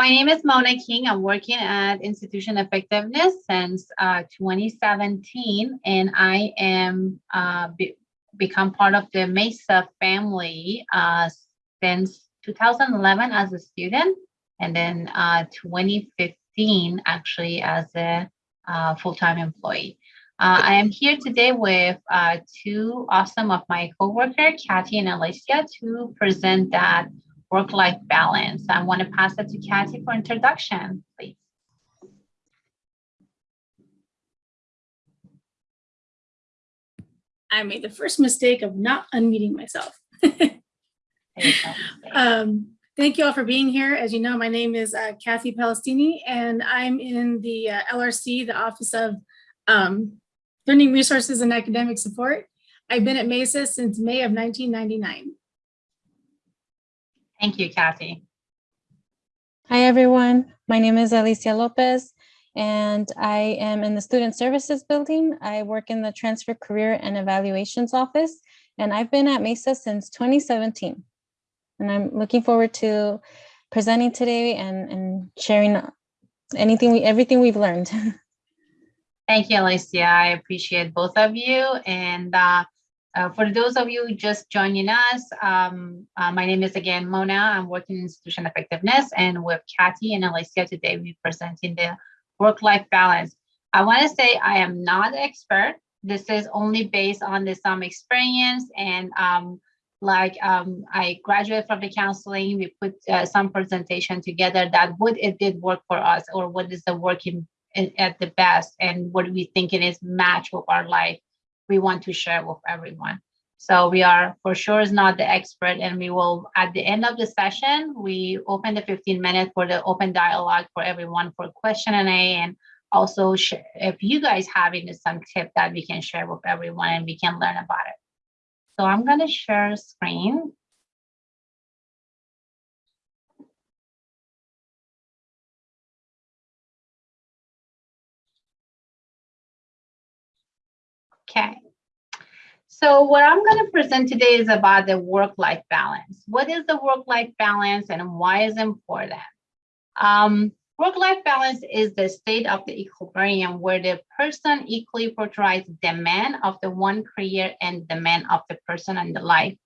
My name is Mona King. I'm working at Institution Effectiveness since uh, 2017, and I am uh, be become part of the Mesa family uh, since 2011 as a student, and then uh, 2015 actually as a uh, full-time employee. Uh, I am here today with two awesome of my coworkers, Kathy and Alicia, to present that work-life balance. I want to pass it to Kathy for introduction, please. I made the first mistake of not unmuting myself. um, thank you all for being here. As you know, my name is uh, Kathy Palestini, and I'm in the uh, LRC, the Office of um, Learning Resources and Academic Support. I've been at MESA since May of 1999. Thank you, Kathy. Hi, everyone. My name is Alicia Lopez, and I am in the Student Services Building. I work in the Transfer Career and Evaluations Office, and I've been at MESA since 2017. And I'm looking forward to presenting today and, and sharing anything, we, everything we've learned. Thank you, Alicia. I appreciate both of you. And uh, uh, for those of you just joining us, um, uh, my name is again Mona. I'm working in institution effectiveness and with Kathy and Alicia today, we're presenting the work-life balance. I want to say I am not an expert. This is only based on the some experience and um, like um, I graduated from the counseling, we put uh, some presentation together that what it did work for us or what is the working at the best and what we think it is match with our life we want to share with everyone. So we are for sure is not the expert and we will at the end of the session, we open the 15 minutes for the open dialogue for everyone for question and A and also if you guys have any some tip that we can share with everyone and we can learn about it. So I'm going to share screen. Okay. So what I'm going to present today is about the work-life balance. What is the work-life balance and why is it important? Um, work-life balance is the state of the equilibrium where the person equally portrays the demand of the one career and the demand of the person and the life.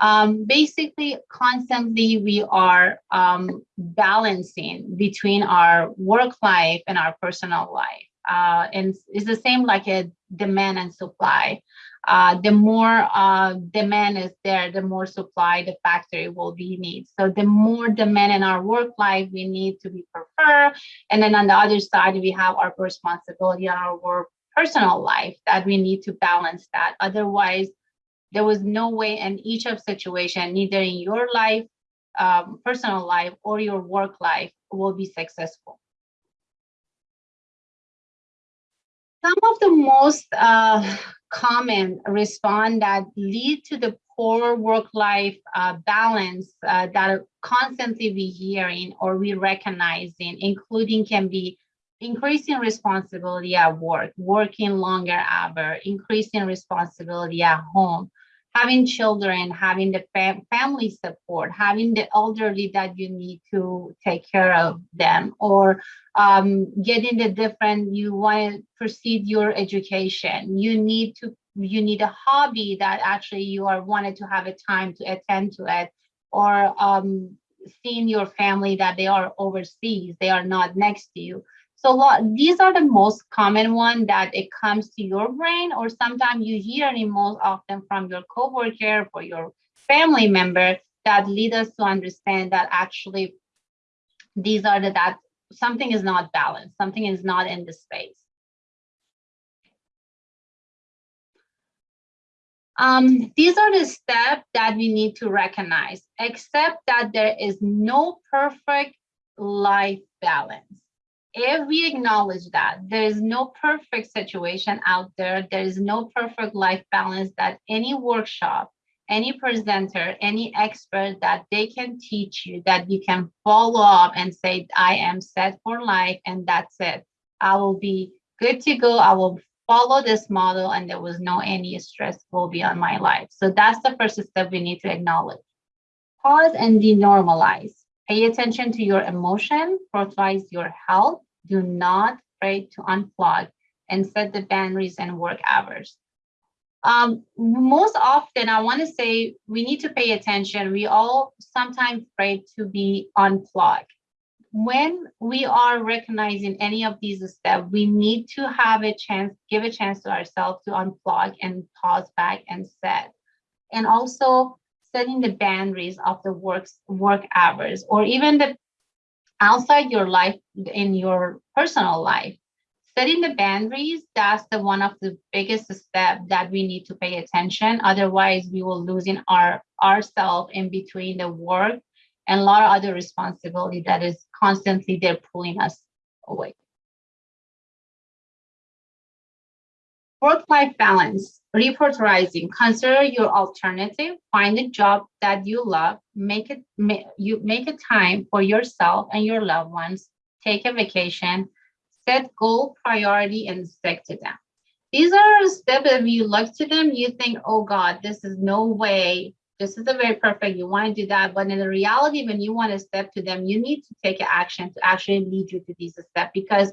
Um, basically, constantly we are um, balancing between our work life and our personal life. Uh, and it's the same like a demand and supply. Uh, the more uh, demand is there, the more supply the factory will be need. So the more demand in our work life, we need to be preferred. And then on the other side, we have our responsibility on our work personal life that we need to balance that. Otherwise, there was no way in each of situation, neither in your life, um, personal life, or your work life will be successful. Some of the most uh, common response that lead to the poor work-life uh, balance uh, that constantly we hearing or we recognizing, including can be increasing responsibility at work, working longer hour, increasing responsibility at home, having children, having the fam family support, having the elderly that you need to take care of them, or um, getting the different, you want to proceed your education. You need to, you need a hobby that actually you are wanted to have a time to attend to it, or um, seeing your family that they are overseas, they are not next to you. So these are the most common one that it comes to your brain, or sometimes you hear it most often from your coworker or your family member that lead us to understand that actually these are the that something is not balanced, something is not in the space. Um, these are the steps that we need to recognize, except that there is no perfect life balance if we acknowledge that there is no perfect situation out there, there is no perfect life balance that any workshop, any presenter, any expert that they can teach you that you can follow up and say, I am set for life and that's it. I will be good to go. I will follow this model and there was no any stress will be on my life. So that's the first step we need to acknowledge. Pause and denormalize Pay attention to your emotion, prioritize your health. Do not afraid to unplug and set the boundaries and work hours. Um, most often, I want to say we need to pay attention. We all sometimes afraid to be unplugged. When we are recognizing any of these steps, we need to have a chance, give a chance to ourselves to unplug and pause back and set. And also setting the boundaries of the work, work hours or even the outside your life in your personal life. Setting the boundaries that's the one of the biggest step that we need to pay attention. Otherwise we will losing our ourselves in between the work and a lot of other responsibility that is constantly they're pulling us away work-life balance reprioritizing consider your alternative find a job that you love make it ma- you make a time for yourself and your loved ones take a vacation set goal priority and stick to them. These are steps if you look to them you think oh god this is no way this is a very perfect you want to do that but in the reality when you want to step to them you need to take action to actually lead you to these steps because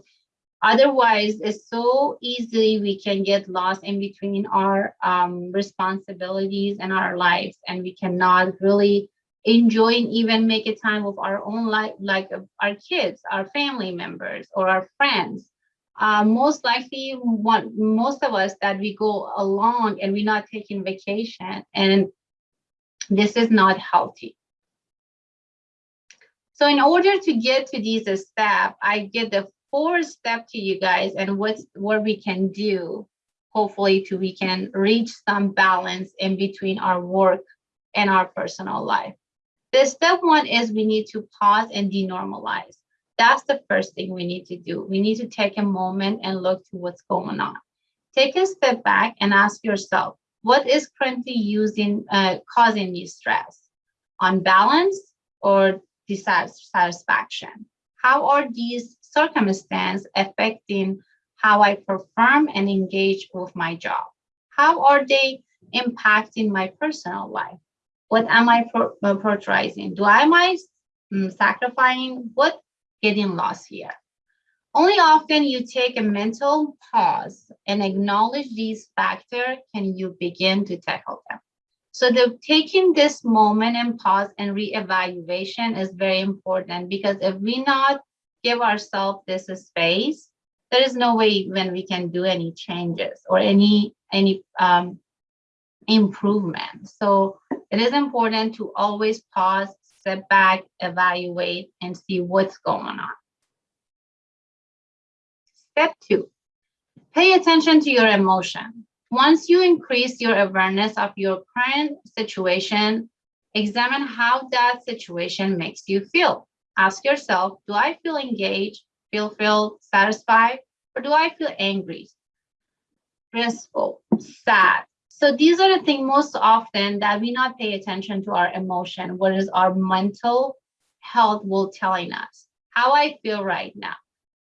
Otherwise, it's so easily we can get lost in between our um, responsibilities and our lives, and we cannot really enjoy and even make a time of our own life, like uh, our kids, our family members, or our friends. Uh, most likely, one, most of us that we go along and we're not taking vacation, and this is not healthy. So in order to get to these steps, I get the four step to you guys and what's what we can do hopefully to we can reach some balance in between our work and our personal life. The step one is we need to pause and denormalize. That's the first thing we need to do. We need to take a moment and look to what's going on. Take a step back and ask yourself what is currently using uh, causing me stress? On balance or dissatisfaction? How are these circumstances affecting how I perform and engage with my job? How are they impacting my personal life? What am I prioritizing? Do I am I um, sacrificing? What getting lost here? Only often you take a mental pause and acknowledge these factors can you begin to tackle them. So the taking this moment and pause and reevaluation is very important because if we not give ourselves this space, there is no way when we can do any changes or any any um, improvement. So it is important to always pause, step back, evaluate, and see what's going on. Step two, pay attention to your emotion. Once you increase your awareness of your current situation, examine how that situation makes you feel. Ask yourself, do I feel engaged, feel feel satisfied, or do I feel angry, stressful, sad? So these are the things most often that we not pay attention to our emotion, what is our mental health will telling us how I feel right now.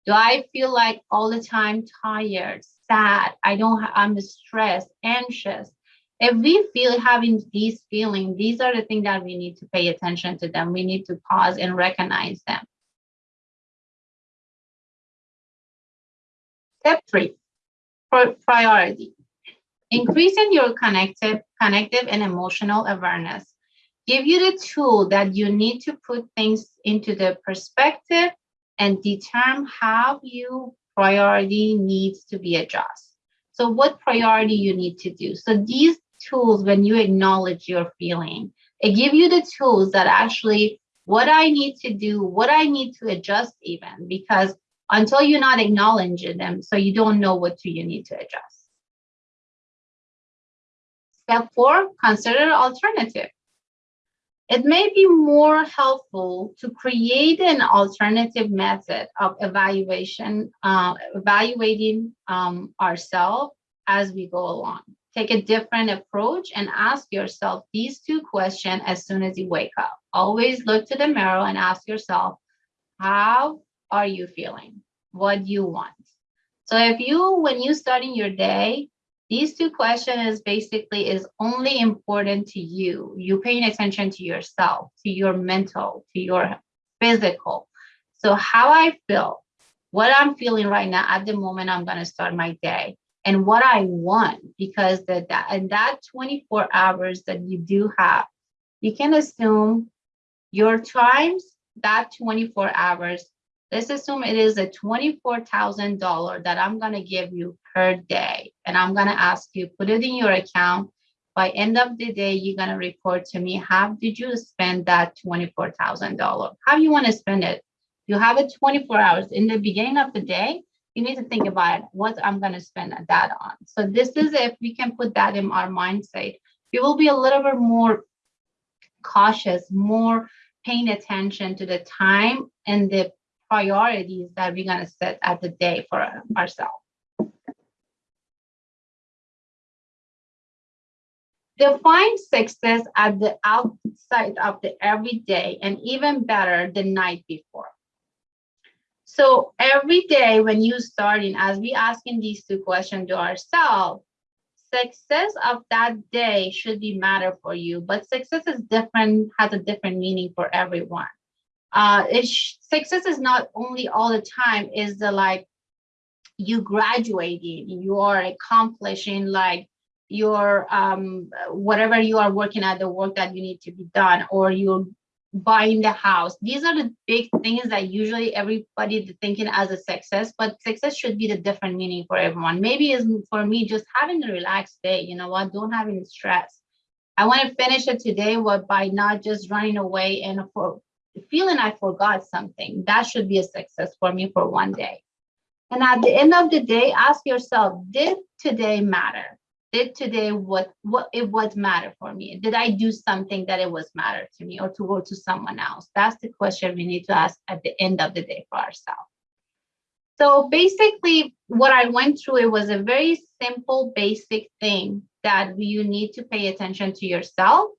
Do I feel like all the time tired, sad? I don't, I'm stressed, anxious. If we feel having these feelings, these are the things that we need to pay attention to them. We need to pause and recognize them. Step three, priority. Increasing your connective, connective and emotional awareness give you the tool that you need to put things into the perspective and determine how you priority needs to be adjusted. So what priority you need to do. So these tools, when you acknowledge your feeling, it gives you the tools that actually what I need to do, what I need to adjust even, because until you're not acknowledging them, so you don't know what you need to adjust. Step four, consider alternative. It may be more helpful to create an alternative method of evaluation, uh, evaluating um, ourselves as we go along. Take a different approach and ask yourself these two questions as soon as you wake up. Always look to the mirror and ask yourself, how are you feeling? What do you want? So if you, when you starting your day, these two questions basically is only important to you. You paying attention to yourself, to your mental, to your physical. So how I feel, what I'm feeling right now at the moment I'm gonna start my day and what I want because the, that and that 24 hours that you do have, you can assume your times that 24 hours. Let's assume it is a $24,000 that I'm gonna give you per day. And I'm gonna ask you, put it in your account. By end of the day, you're gonna report to me, how did you spend that $24,000? How you wanna spend it? You have it 24 hours. In the beginning of the day, you need to think about what I'm gonna spend that on. So this is if we can put that in our mindset, we will be a little bit more cautious, more paying attention to the time and the priorities that we're gonna set at the day for ourselves. Define success at the outside of the everyday and even better the night before. So every day when you starting, as we asking these two questions to ourselves, success of that day should be matter for you, but success is different, has a different meaning for everyone. Uh, success is not only all the time is the like you graduating, you are accomplishing like your um, whatever you are working at the work that you need to be done, or you're buying the house. These are the big things that usually everybody thinking as a success, but success should be the different meaning for everyone. Maybe is for me just having a relaxed day, you know what, don't have any stress. I want to finish it today what by not just running away and for feeling I forgot something. That should be a success for me for one day. And at the end of the day, ask yourself, did today matter? Did today what what it was matter for me? Did i do something that it was matter to me or to go to someone else? That's the question we need to ask at the end of the day for ourselves. So basically what i went through it was a very simple basic thing that you need to pay attention to yourself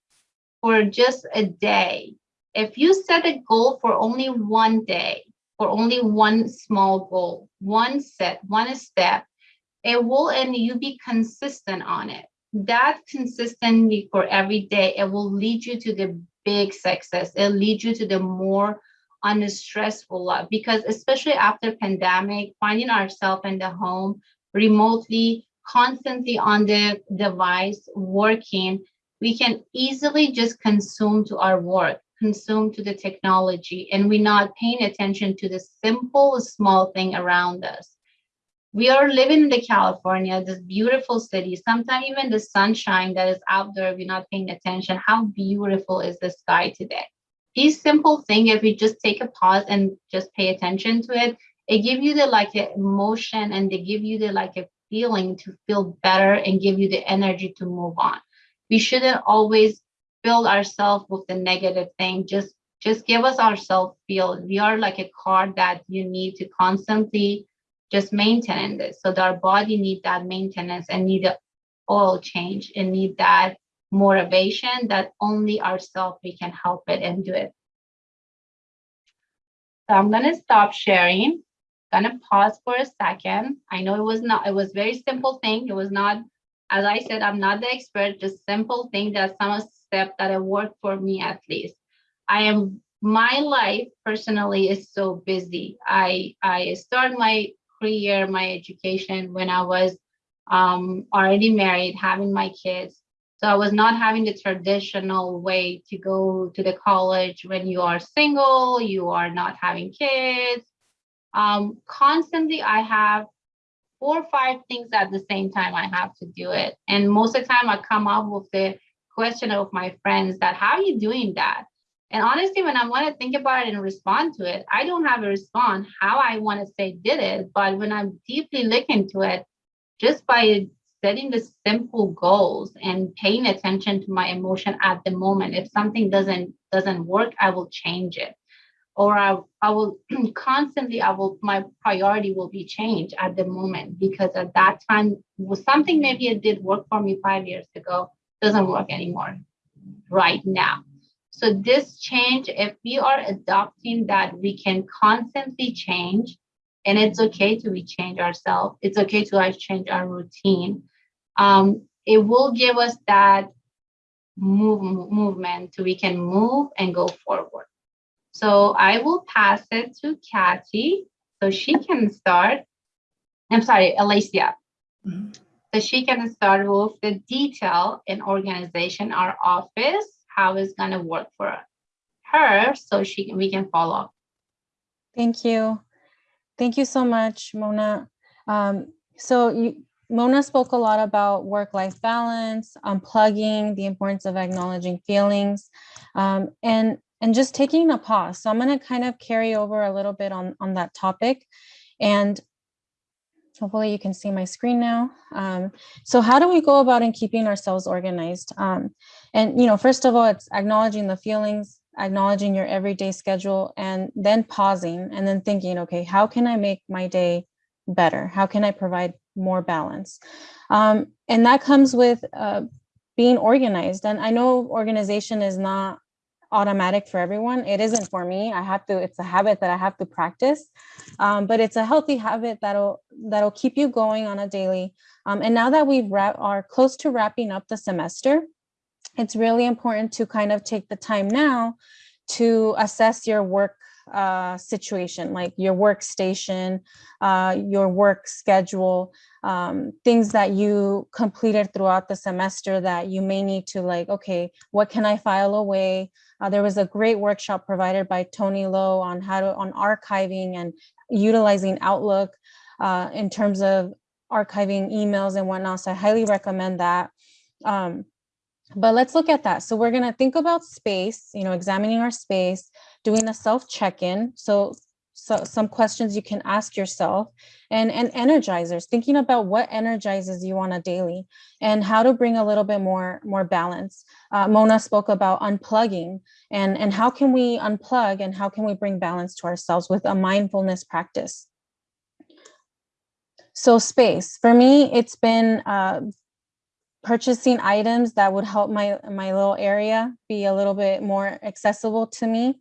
for just a day. If you set a goal for only one day for only one small goal one set one step it will and you be consistent on it. That consistently for every day it will lead you to the big success. It'll lead you to the more unstressful life because especially after pandemic finding ourselves in the home remotely constantly on the device working we can easily just consume to our work consume to the technology and we're not paying attention to the simple small thing around us we are living in the California, this beautiful city. Sometimes even the sunshine that is out there, we're not paying attention. How beautiful is the sky today? These simple things, if we just take a pause and just pay attention to it, it give you the like emotion and they give you the like a feeling to feel better and give you the energy to move on. We shouldn't always fill ourselves with the negative thing. Just just give us ourselves feel. We are like a car that you need to constantly just maintaining this. So our body need that maintenance and need the oil change and need that motivation that only ourselves we can help it and do it. So I'm gonna stop sharing. Gonna pause for a second. I know it was not, it was very simple thing. It was not, as I said, I'm not the expert, just simple thing that some step that it worked for me at least. I am my life personally is so busy. I I start my career, my education when I was um, already married, having my kids. So I was not having the traditional way to go to the college when you are single, you are not having kids. Um, constantly, I have four or five things at the same time I have to do it. And most of the time I come up with the question of my friends that how are you doing that? And honestly, when I want to think about it and respond to it, I don't have a response how I want to say did it. But when I'm deeply looking to it, just by setting the simple goals and paying attention to my emotion at the moment, if something doesn't doesn't work, I will change it. Or I, I will constantly, I will, my priority will be changed at the moment because at that time was something maybe it did work for me five years ago, doesn't work anymore right now. So this change, if we are adopting that, we can constantly change and it's okay to we change ourselves. It's okay to change our routine. Um, it will give us that move, movement so we can move and go forward. So I will pass it to Kathy so she can start. I'm sorry, Alicia. Mhm. So she can start with the detail and organization, our office, how it's gonna work for her, so she, can we can follow. Up. Thank you. Thank you so much, Mona. Um, so you, Mona spoke a lot about work-life balance, unplugging, the importance of acknowledging feelings, um, and and just taking a pause. So I'm going to kind of carry over a little bit on on that topic, and hopefully you can see my screen now. Um, so how do we go about in keeping ourselves organized? Um, and you know, first of all, it's acknowledging the feelings, acknowledging your everyday schedule and then pausing and then thinking, okay, how can I make my day better? How can I provide more balance? Um, and that comes with uh, being organized. And I know organization is not automatic for everyone. It isn't for me. I have to, it's a habit that I have to practice, um, but it's a healthy habit that'll, that'll keep you going on a daily. Um, and now that we've are close to wrapping up the semester, it's really important to kind of take the time now to assess your work uh, situation, like your workstation, uh, your work schedule, um, things that you completed throughout the semester that you may need to like, okay, what can I file away? Uh, there was a great workshop provided by Tony Lowe on how to, on archiving and utilizing Outlook uh, in terms of archiving emails and whatnot. So I highly recommend that. Um, but let's look at that. So we're going to think about space, you know, examining our space, doing a self check-in. So, so some questions you can ask yourself and, and energizers, thinking about what energizes you on a daily and how to bring a little bit more, more balance. Uh, Mona spoke about unplugging and, and how can we unplug and how can we bring balance to ourselves with a mindfulness practice. So space, for me, it's been uh, purchasing items that would help my my little area be a little bit more accessible to me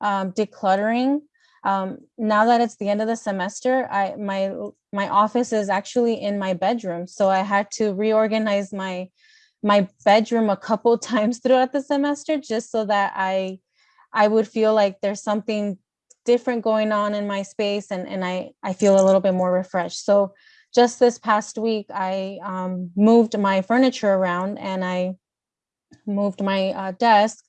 um, decluttering um, now that it's the end of the semester i my my office is actually in my bedroom so i had to reorganize my my bedroom a couple times throughout the semester just so that i i would feel like there's something different going on in my space and and i i feel a little bit more refreshed so just this past week, I um, moved my furniture around and I moved my uh, desk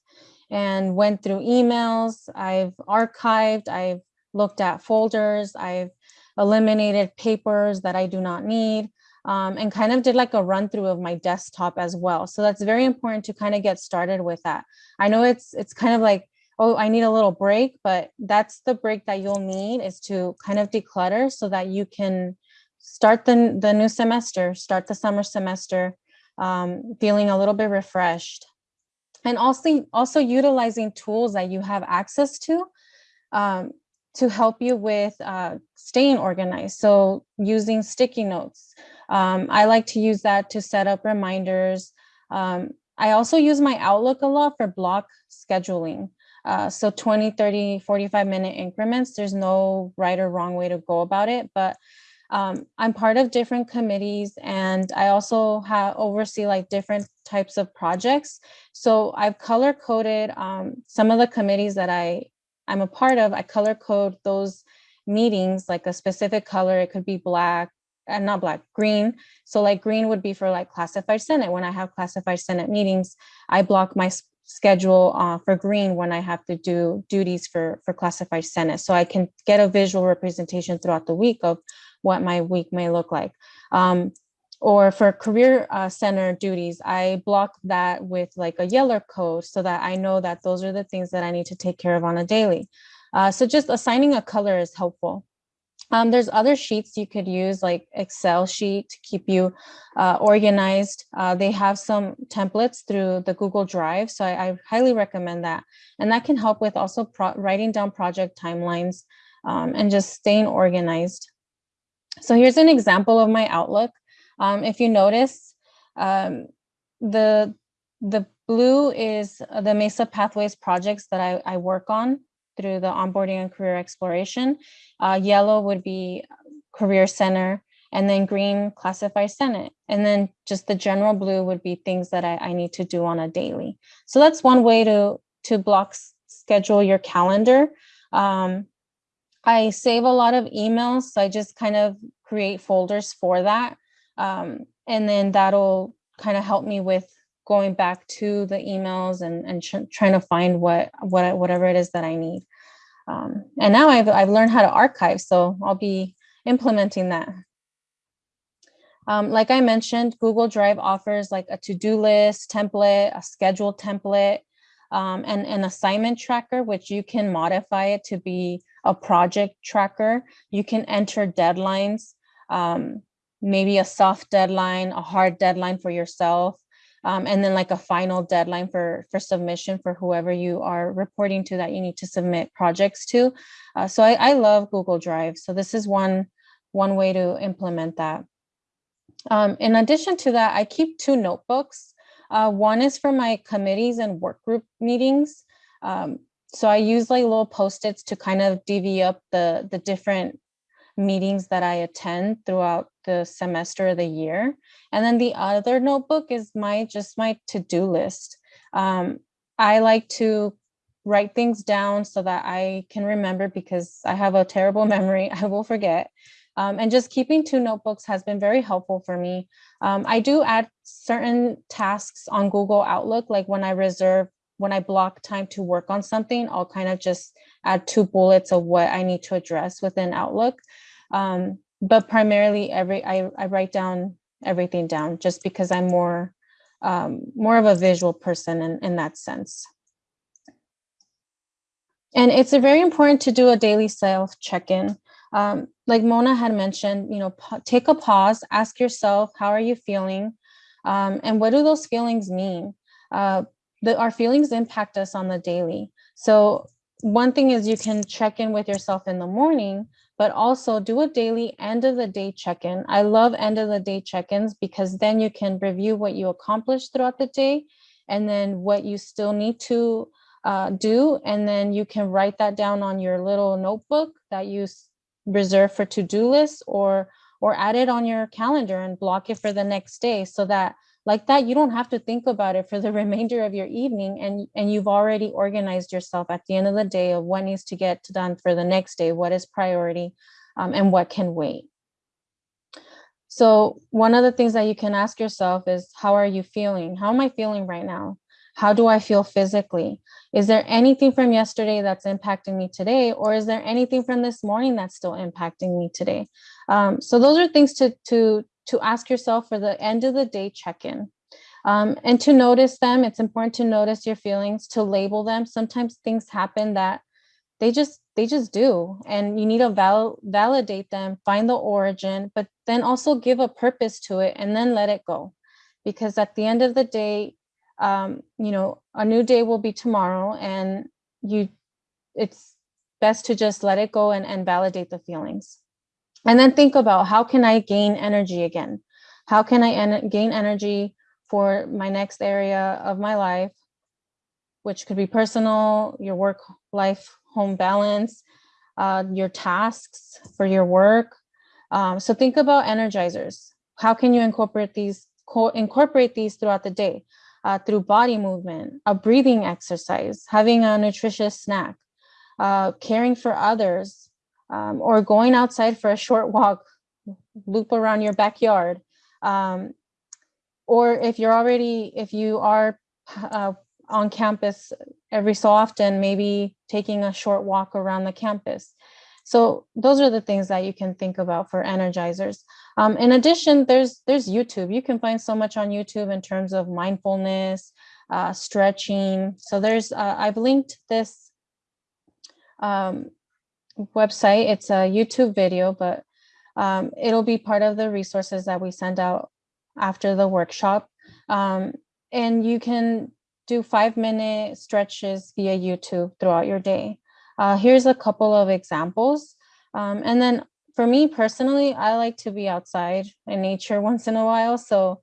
and went through emails. I've archived, I've looked at folders, I've eliminated papers that I do not need, um, and kind of did like a run through of my desktop as well. So that's very important to kind of get started with that. I know it's it's kind of like, oh, I need a little break, but that's the break that you'll need is to kind of declutter so that you can start the, the new semester, start the summer semester, um, feeling a little bit refreshed. And also, also utilizing tools that you have access to um, to help you with uh, staying organized. So using sticky notes. Um, I like to use that to set up reminders. Um, I also use my Outlook a lot for block scheduling. Uh, so 20, 30, 45 minute increments. There's no right or wrong way to go about it, but um, I'm part of different committees and I also have oversee like different types of projects. So I've color coded um, some of the committees that I, I'm a part of. I color code those meetings like a specific color. It could be black and not black, green. So like green would be for like classified Senate. When I have classified Senate meetings, I block my schedule uh, for green when I have to do duties for, for classified Senate. So I can get a visual representation throughout the week of what my week may look like. Um, or for career uh, center duties, I block that with like a yellow code so that I know that those are the things that I need to take care of on a daily. Uh, so just assigning a color is helpful. Um, there's other sheets you could use like Excel sheet to keep you uh, organized. Uh, they have some templates through the Google Drive, so I, I highly recommend that. And that can help with also writing down project timelines um, and just staying organized. So here's an example of my Outlook. Um, if you notice, um, the, the blue is the MESA Pathways projects that I, I work on through the onboarding and career exploration. Uh, yellow would be career center and then green classified senate and then just the general blue would be things that I, I need to do on a daily so that's one way to to block schedule your calendar. Um, I save a lot of emails, so I just kind of create folders for that. Um, and then that'll kind of help me with going back to the emails and, and tr- trying to find what, what, whatever it is that I need. Um, and now I've, I've learned how to archive, so I'll be implementing that. Um, like I mentioned, Google Drive offers like a to-do list template, a schedule template, um, and an assignment tracker, which you can modify it to be a project tracker. You can enter deadlines, um, maybe a soft deadline, a hard deadline for yourself, um, and then like a final deadline for, for submission for whoever you are reporting to that you need to submit projects to. Uh, so I, I love Google Drive. So this is one, one way to implement that. Um, in addition to that, I keep two notebooks. Uh, one is for my committees and work group meetings. Um, so I use like little post-its to kind of divvy up the, the different meetings that I attend throughout the semester of the year. And then the other notebook is my, just my to-do list. Um, I like to write things down so that I can remember because I have a terrible memory. I will forget. Um, and just keeping two notebooks has been very helpful for me. Um, I do add certain tasks on Google Outlook, like when I reserve, when I block time to work on something, I'll kind of just add two bullets of what I need to address within Outlook. Um, but primarily every, I, I write down everything down just because I'm more, um, more of a visual person in, in that sense. And it's very important to do a daily self check-in. Um, like Mona had mentioned, you know, take a pause, ask yourself, how are you feeling? Um, and what do those feelings mean? Uh, the, our feelings impact us on the daily. So one thing is you can check in with yourself in the morning, but also do a daily end of the day check-in. I love end of the day check-ins because then you can review what you accomplished throughout the day and then what you still need to uh, do. And then you can write that down on your little notebook that you reserve for to-do lists or or add it on your calendar and block it for the next day so that like that you don't have to think about it for the remainder of your evening and and you've already organized yourself at the end of the day of what needs to get done for the next day what is priority um, and what can wait. So one of the things that you can ask yourself is how are you feeling? How am i feeling right now? How do i feel physically? Is there anything from yesterday that's impacting me today or is there anything from this morning that's still impacting me today? Um, so those are things to to to ask yourself for the end of the day check-in. Um, and to notice them it's important to notice your feelings to label them. Sometimes things happen that they just they just do and you need to val- validate them find the origin but then also give a purpose to it and then let it go. Because at the end of the day um, you know a new day will be tomorrow and you it's best to just let it go and, and validate the feelings and then think about how can i gain energy again? How can i en- gain energy for my next area of my life which could be personal your work life home balance uh, your tasks for your work? Um, so think about energizers. How can you incorporate these co- incorporate these throughout the day? Uh, through body movement a breathing exercise having a nutritious snack uh, caring for others um, or going outside for a short walk, loop around your backyard. Um, or if you're already, if you are uh, on campus every so often, maybe taking a short walk around the campus. So those are the things that you can think about for energizers. Um, in addition, there's there's YouTube. You can find so much on YouTube in terms of mindfulness, uh, stretching. So there's uh, I've linked this um, website. It's a YouTube video, but um, it'll be part of the resources that we send out after the workshop. Um, and you can do five minute stretches via YouTube throughout your day. Uh, here's a couple of examples. Um, and then for me personally, I like to be outside in nature once in a while. So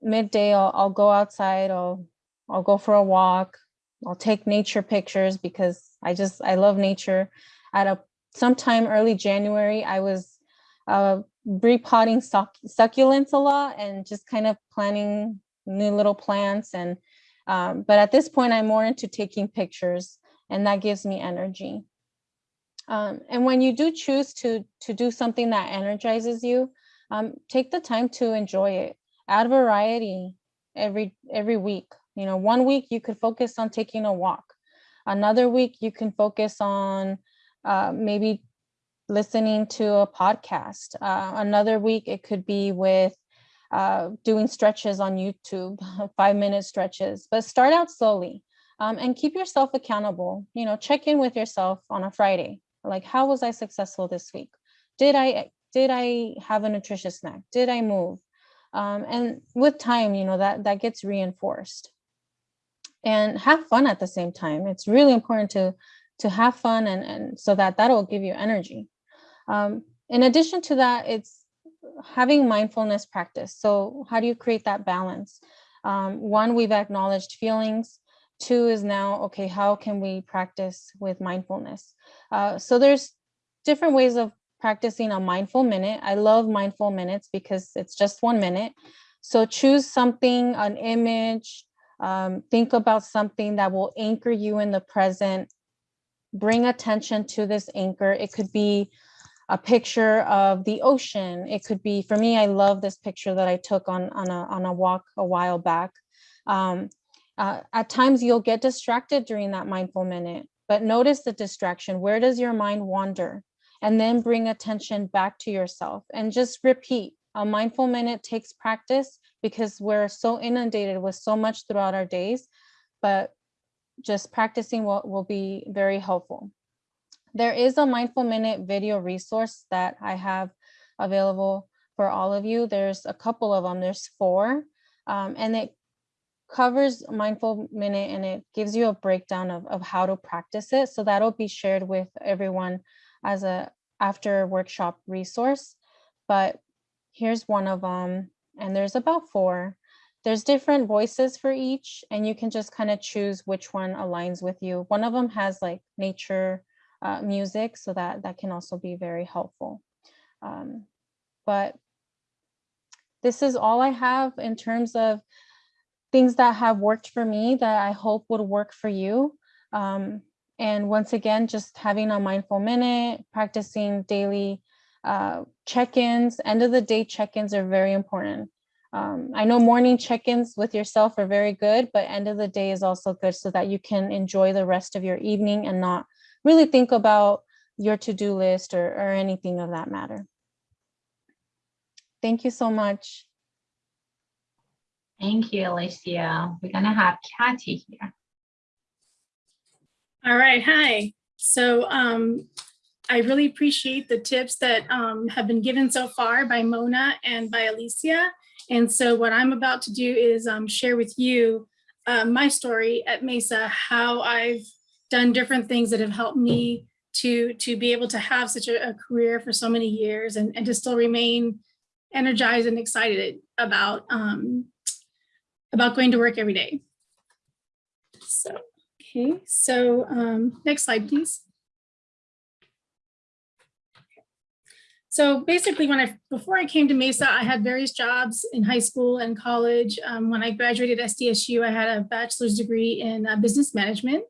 midday, I'll, I'll go outside, I'll, I'll go for a walk, I'll take nature pictures because I just, I love nature at a sometime early January, I was uh, repotting suc- succulents a lot and just kind of planting new little plants. And um, but at this point, I'm more into taking pictures and that gives me energy. Um, and when you do choose to, to do something that energizes you, um, take the time to enjoy it. Add variety every, every week. You know, one week you could focus on taking a walk. Another week you can focus on uh, maybe listening to a podcast. Uh, another week it could be with uh, doing stretches on YouTube, five minute stretches, but start out slowly um, and keep yourself accountable. You know, check in with yourself on a Friday. Like, how was I successful this week? Did I did I have a nutritious snack? Did I move? Um, and with time, you know, that that gets reinforced. And have fun at the same time. It's really important to to have fun and, and so that that'll give you energy. Um, in addition to that, it's having mindfulness practice. So how do you create that balance? Um, one, we've acknowledged feelings. Two is now, okay, how can we practice with mindfulness? Uh, so there's different ways of practicing a mindful minute. I love mindful minutes because it's just one minute. So choose something, an image, um, think about something that will anchor you in the present. Bring attention to this anchor. It could be a picture of the ocean. It could be, for me, I love this picture that I took on, on, a, on a walk a while back. Um, uh, at times you'll get distracted during that mindful minute, but notice the distraction. Where does your mind wander? And then bring attention back to yourself and just repeat. A mindful minute takes practice because we're so inundated with so much throughout our days, but just practicing will, will be very helpful. There is a mindful minute video resource that I have available for all of you. There's a couple of them, there's four, um, and it covers mindful minute and it gives you a breakdown of, of how to practice it. So that'll be shared with everyone as a after workshop resource. But here's one of them, and there's about four. There's different voices for each, and you can just kind of choose which one aligns with you. One of them has like nature uh, music, so that that can also be very helpful. Um, but this is all I have in terms of things that have worked for me that I hope would work for you. Um, and once again, just having a mindful minute, practicing daily uh, check-ins, end of the day check-ins are very important. Um, I know morning check-ins with yourself are very good, but end of the day is also good so that you can enjoy the rest of your evening and not really think about your to-do list or, or anything of that matter. Thank you so much. Thank you, Alicia. We're gonna have Kathy here. All right, hi. So um, I really appreciate the tips that um, have been given so far by Mona and by Alicia. And so what I'm about to do is um, share with you uh, my story at Mesa, how I've done different things that have helped me to, to be able to have such a, a career for so many years and, and to still remain energized and excited about, um, about going to work every day. So Okay, so um, next slide, please. So basically, when I before I came to Mesa, I had various jobs in high school and college. Um, when I graduated SDSU, I had a bachelor's degree in uh, business management.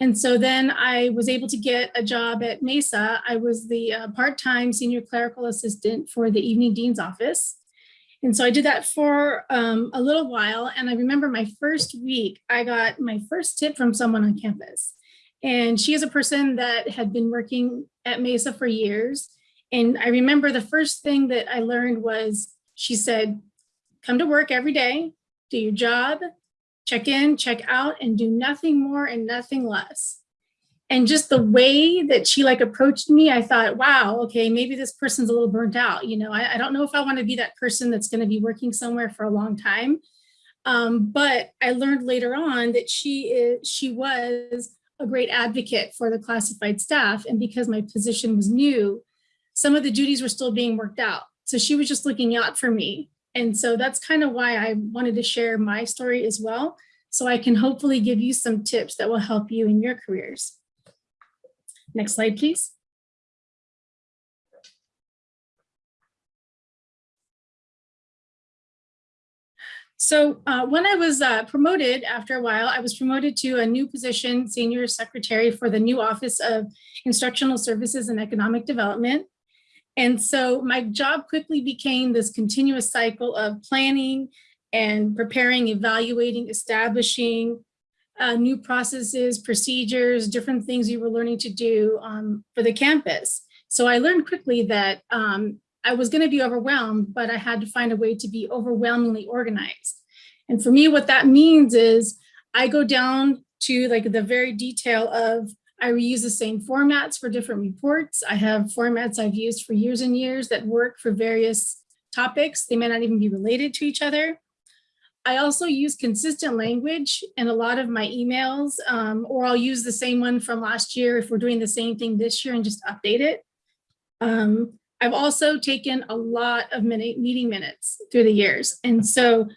And so then I was able to get a job at Mesa. I was the uh, part-time senior clerical assistant for the evening dean's office. And so I did that for um, a little while. And I remember my first week, I got my first tip from someone on campus. And she is a person that had been working at Mesa for years. And I remember the first thing that I learned was she said, come to work every day, do your job, check in, check out, and do nothing more and nothing less and just the way that she like approached me, I thought, wow, okay, maybe this person's a little burnt out. You know, I, I don't know if I want to be that person that's going to be working somewhere for a long time. Um, but I learned later on that she is, she was a great advocate for the classified staff. And because my position was new, some of the duties were still being worked out. So she was just looking out for me. And so that's kind of why I wanted to share my story as well. So I can hopefully give you some tips that will help you in your careers. Next slide, please. So uh, when I was uh, promoted after a while, I was promoted to a new position, senior secretary for the new Office of Instructional Services and Economic Development. And so my job quickly became this continuous cycle of planning and preparing, evaluating, establishing uh, new processes, procedures, different things you were learning to do um, for the campus. So I learned quickly that um, I was going to be overwhelmed, but I had to find a way to be overwhelmingly organized. And for me, what that means is I go down to like the very detail of I reuse the same formats for different reports. I have formats I've used for years and years that work for various topics. They may not even be related to each other. I also use consistent language in a lot of my emails, um, or I'll use the same one from last year if we're doing the same thing this year and just update it. Um, I've also taken a lot of minute, meeting minutes through the years. And so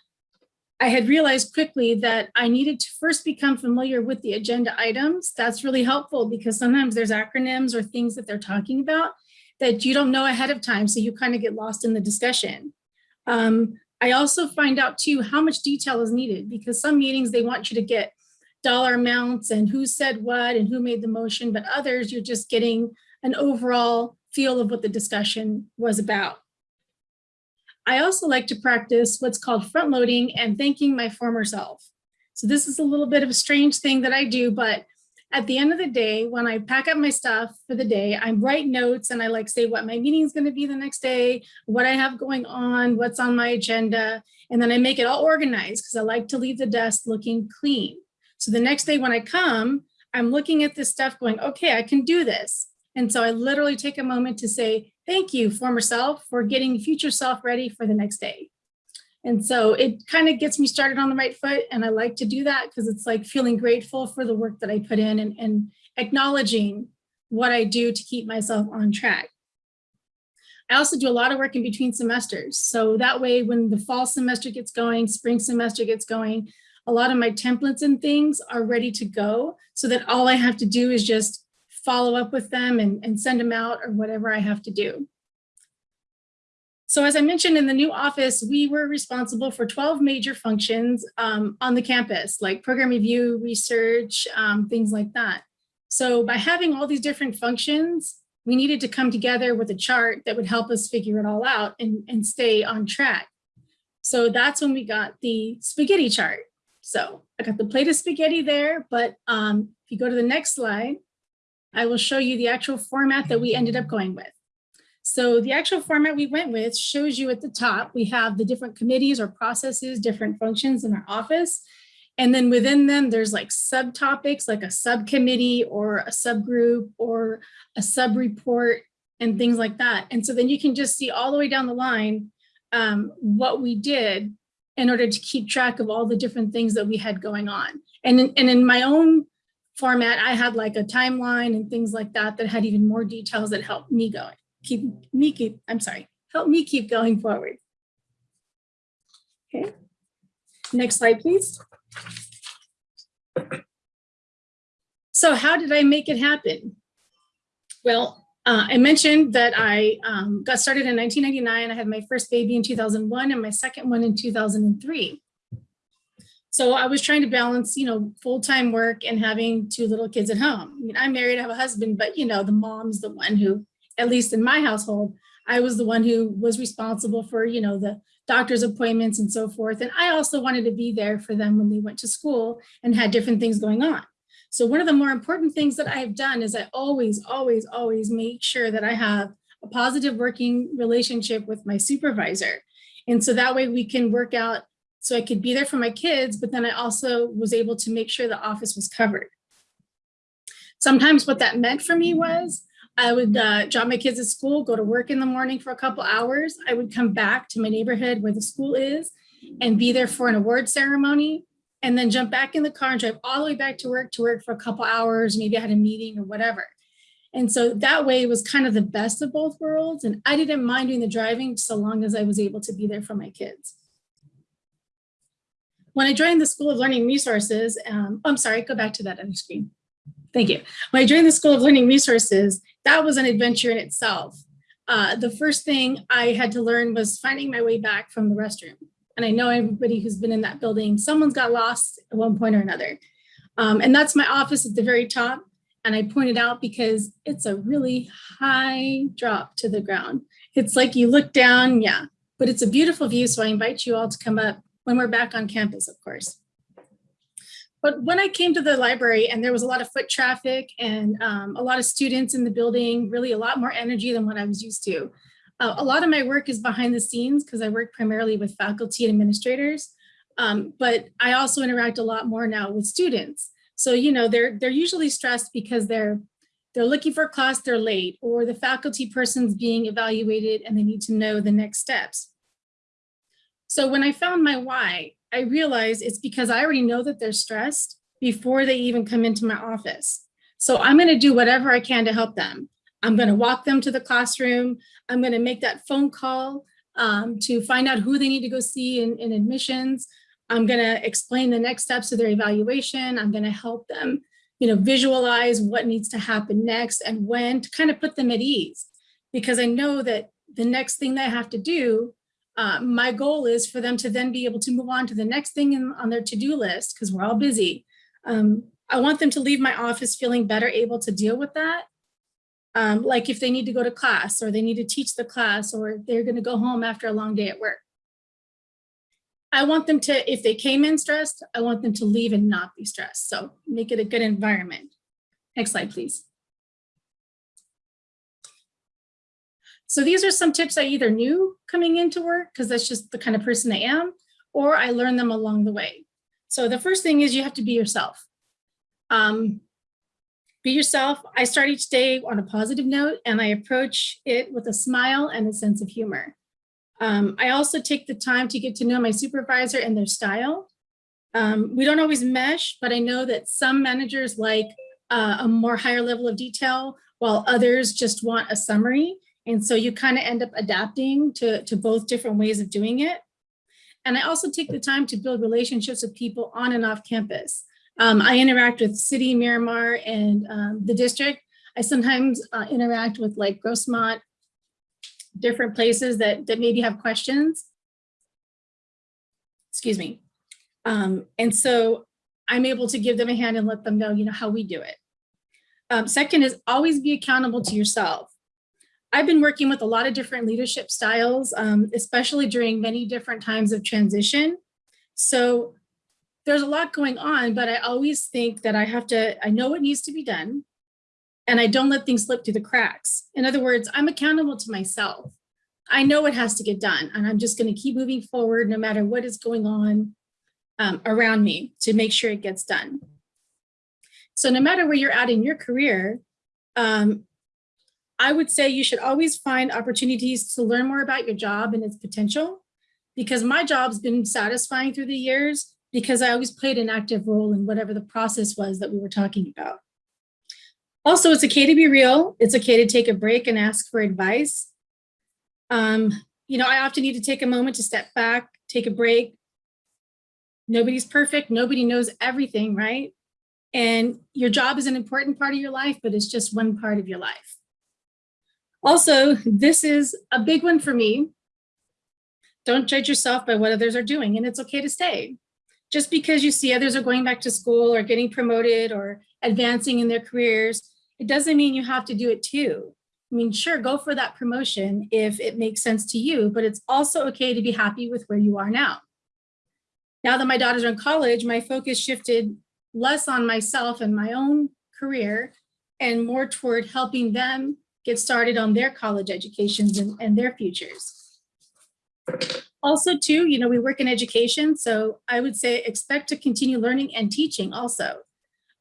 I had realized quickly that I needed to first become familiar with the agenda items. That's really helpful because sometimes there's acronyms or things that they're talking about that you don't know ahead of time. So you kind of get lost in the discussion. Um, I also find out too how much detail is needed because some meetings they want you to get dollar amounts and who said what and who made the motion, but others you're just getting an overall feel of what the discussion was about. I also like to practice what's called front loading and thanking my former self. So this is a little bit of a strange thing that I do, but at the end of the day, when I pack up my stuff for the day, I write notes and I like say what my meeting is going to be the next day, what I have going on, what's on my agenda, and then I make it all organized because I like to leave the desk looking clean. So the next day when I come, I'm looking at this stuff going, okay, I can do this. And so I literally take a moment to say, thank you, former self, for getting future self ready for the next day. And so it kind of gets me started on the right foot. And I like to do that because it's like feeling grateful for the work that I put in and, and acknowledging what I do to keep myself on track. I also do a lot of work in between semesters. So that way, when the fall semester gets going, spring semester gets going, a lot of my templates and things are ready to go so that all I have to do is just follow up with them and, and send them out or whatever I have to do. So as I mentioned in the new office, we were responsible for 12 major functions um, on the campus, like program review, research, um, things like that. So by having all these different functions, we needed to come together with a chart that would help us figure it all out and, and stay on track. So that's when we got the spaghetti chart. So I got the plate of spaghetti there, but um, if you go to the next slide, I will show you the actual format that we ended up going with. So the actual format we went with shows you at the top, we have the different committees or processes, different functions in our office. And then within them, there's like subtopics, like a subcommittee or a subgroup or a sub-report and things like that. And so then you can just see all the way down the line um, what we did in order to keep track of all the different things that we had going on. And in, and in my own format, I had like a timeline and things like that that had even more details that helped me going, keep me keep, I'm sorry, help me keep going forward. Okay, next slide, please. So how did I make it happen? Well, uh, I mentioned that I um, got started in 1999. I had my first baby in 2001 and my second one in 2003. So I was trying to balance, you know, full-time work and having two little kids at home. I mean, I'm married, I have a husband, but you know, the mom's the one who, at least in my household, I was the one who was responsible for, you know, the doctor's appointments and so forth. And I also wanted to be there for them when they went to school and had different things going on. So one of the more important things that I have done is I always, always, always make sure that I have a positive working relationship with my supervisor. And so that way we can work out so I could be there for my kids, but then I also was able to make sure the office was covered. Sometimes what that meant for me was I would uh, drop my kids at school, go to work in the morning for a couple hours. I would come back to my neighborhood where the school is and be there for an award ceremony and then jump back in the car and drive all the way back to work to work for a couple hours. Maybe I had a meeting or whatever. And so that way was kind of the best of both worlds. And I didn't mind doing the driving so long as I was able to be there for my kids. When I joined the School of Learning Resources, um, I'm sorry, go back to that other screen. Thank you. When I joined the School of Learning Resources, that was an adventure in itself. Uh, the first thing I had to learn was finding my way back from the restroom. And I know everybody who's been in that building, someone's got lost at one point or another. Um, and that's my office at the very top. And I pointed out because it's a really high drop to the ground. It's like you look down, yeah, but it's a beautiful view. So I invite you all to come up when we're back on campus, of course. But when I came to the library and there was a lot of foot traffic and um, a lot of students in the building, really a lot more energy than what I was used to. Uh, a lot of my work is behind the scenes because I work primarily with faculty and administrators. Um, but I also interact a lot more now with students. So, you know, they're, they're usually stressed because they're, they're looking for class, they're late, or the faculty person's being evaluated and they need to know the next steps. So when I found my why, I realized it's because I already know that they're stressed before they even come into my office. So I'm gonna do whatever I can to help them. I'm gonna walk them to the classroom. I'm gonna make that phone call um, to find out who they need to go see in, in admissions. I'm gonna explain the next steps of their evaluation. I'm gonna help them, you know, visualize what needs to happen next and when to kind of put them at ease. Because I know that the next thing they have to do, uh, my goal is for them to then be able to move on to the next thing in, on their to-do list, because we're all busy. Um, I want them to leave my office feeling better able to deal with that. Um, like if they need to go to class or they need to teach the class or they're gonna go home after a long day at work. I want them to, if they came in stressed, I want them to leave and not be stressed. So make it a good environment. Next slide, please. So these are some tips I either knew coming into work because that's just the kind of person I am, or I learned them along the way. So the first thing is you have to be yourself. Um, be yourself. I start each day on a positive note and I approach it with a smile and a sense of humor. Um, I also take the time to get to know my supervisor and their style. Um, we don't always mesh, but I know that some managers like uh, a more higher level of detail, while others just want a summary. And so you kind of end up adapting to, to both different ways of doing it. And I also take the time to build relationships with people on and off campus. Um, I interact with City, Miramar, and um, the district. I sometimes uh, interact with like Grossmont different places that, that maybe have questions. Excuse me. Um, and so I'm able to give them a hand and let them know, you know, how we do it. Um, second is always be accountable to yourself. I've been working with a lot of different leadership styles, um, especially during many different times of transition. So there's a lot going on, but I always think that I have to, I know what needs to be done and I don't let things slip through the cracks. In other words, I'm accountable to myself. I know it has to get done and I'm just gonna keep moving forward no matter what is going on um, around me to make sure it gets done. So no matter where you're at in your career, um, I would say you should always find opportunities to learn more about your job and its potential because my job's been satisfying through the years because I always played an active role in whatever the process was that we were talking about. Also, it's okay to be real. It's okay to take a break and ask for advice. Um, you know, I often need to take a moment to step back, take a break. Nobody's perfect. Nobody knows everything, right? And your job is an important part of your life, but it's just one part of your life. Also, this is a big one for me. Don't judge yourself by what others are doing, and it's okay to stay. Just because you see others are going back to school or getting promoted or advancing in their careers, it doesn't mean you have to do it too. I mean, sure, go for that promotion if it makes sense to you, but it's also okay to be happy with where you are now. Now that my daughters are in college, my focus shifted less on myself and my own career and more toward helping them get started on their college educations and, and their futures. Also too, you know, we work in education, so I would say expect to continue learning and teaching also.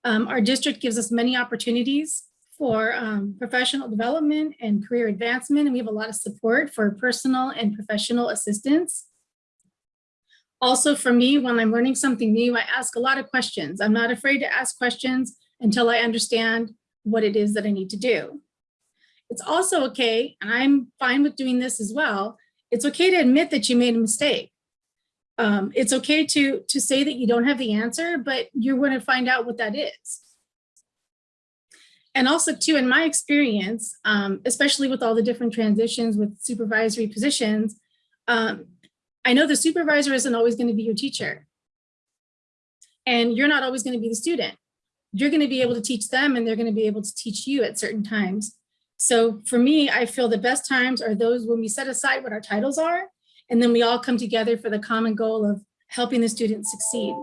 Um, our district gives us many opportunities for um, professional development and career advancement, and we have a lot of support for personal and professional assistance. Also for me, when I'm learning something new, I ask a lot of questions. I'm not afraid to ask questions until I understand what it is that I need to do. It's also okay, and I'm fine with doing this as well, it's okay to admit that you made a mistake. Um, it's okay to, to say that you don't have the answer, but you're going to find out what that is. And also too, in my experience, um, especially with all the different transitions with supervisory positions, um, I know the supervisor isn't always going to be your teacher. And you're not always going to be the student. You're going to be able to teach them and they're going to be able to teach you at certain times. So for me, I feel the best times are those when we set aside what our titles are, and then we all come together for the common goal of helping the students succeed.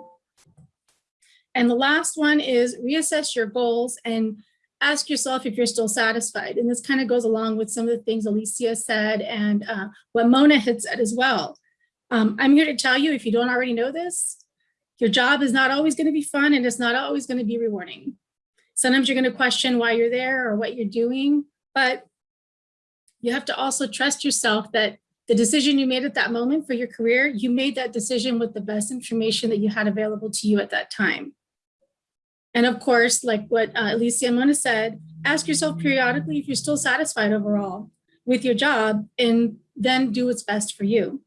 And the last one is reassess your goals and ask yourself if you're still satisfied. And this kind of goes along with some of the things Alicia said and uh, what Mona had said as well. Um, I'm here to tell you, if you don't already know this, your job is not always going to be fun and it's not always going to be rewarding. Sometimes you're going to question why you're there or what you're doing, but you have to also trust yourself that the decision you made at that moment for your career, you made that decision with the best information that you had available to you at that time. And of course, like what uh, Alicia Mona said, ask yourself periodically if you're still satisfied overall with your job and then do what's best for you.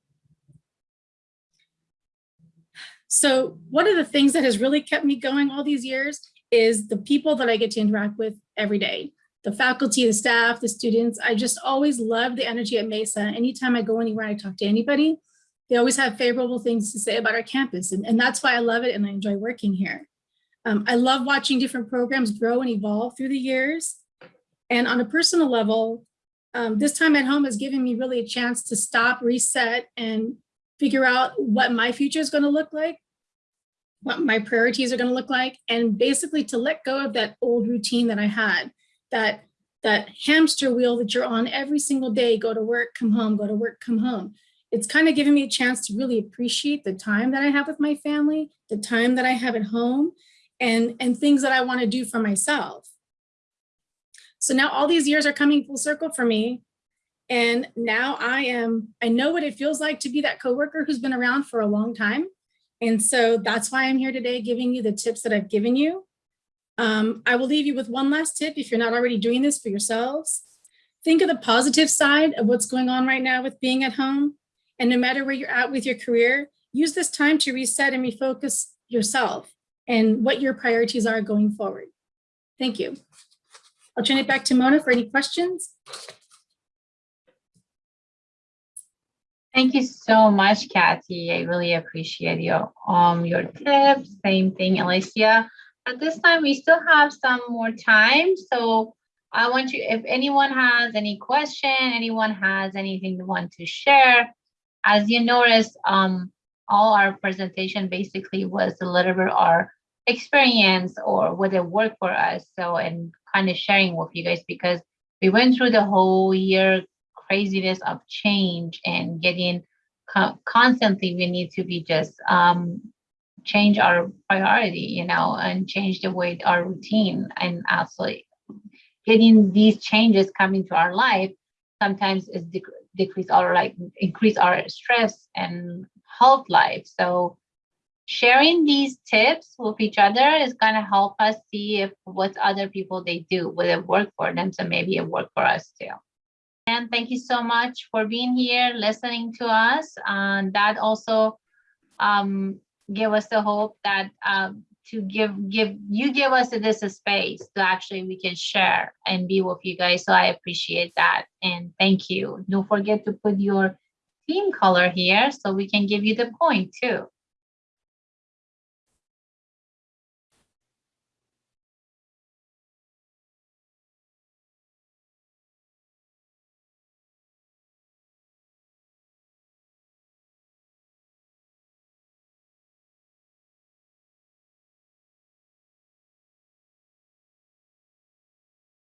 So one of the things that has really kept me going all these years is the people that I get to interact with every day. The faculty, the staff, the students, I just always love the energy at Mesa. Anytime I go anywhere, I talk to anybody, they always have favorable things to say about our campus. And, and that's why I love it and I enjoy working here. Um, I love watching different programs grow and evolve through the years. And on a personal level, um, this time at home has given me really a chance to stop, reset, and figure out what my future is going to look like, what my priorities are going to look like, and basically to let go of that old routine that I had, that that hamster wheel that you're on every single day, go to work, come home, go to work, come home. It's kind of given me a chance to really appreciate the time that I have with my family, the time that I have at home, and, and things that I want to do for myself. So now all these years are coming full circle for me. And now I am, I know what it feels like to be that coworker who's been around for a long time. And so that's why I'm here today giving you the tips that I've given you. Um, I will leave you with one last tip if you're not already doing this for yourselves. Think of the positive side of what's going on right now with being at home. And no matter where you're at with your career, use this time to reset and refocus yourself and what your priorities are going forward. Thank you. I'll turn it back to Mona for any questions. Thank you so much, Kathy. I really appreciate your um your tips. Same thing, Alicia. At this time, we still have some more time. So I want you, if anyone has any question, anyone has anything they want to share, as you notice, um, all our presentation basically was a little bit our experience or what it worked for us. So, and kind of sharing with you guys because we went through the whole year craziness of change and getting co constantly we need to be just um, change our priority, you know, and change the way our routine. And actually getting these changes coming to our life sometimes is dec decrease our like increase our stress and health life. So sharing these tips with each other is going to help us see if what other people they do will it work for them? So maybe it work for us too. And thank you so much for being here listening to us. And that also um give us the hope that um to give give you give us this space to actually we can share and be with you guys. So i appreciate that. And thank you. Don't forget to put your team color here so we can give you the point too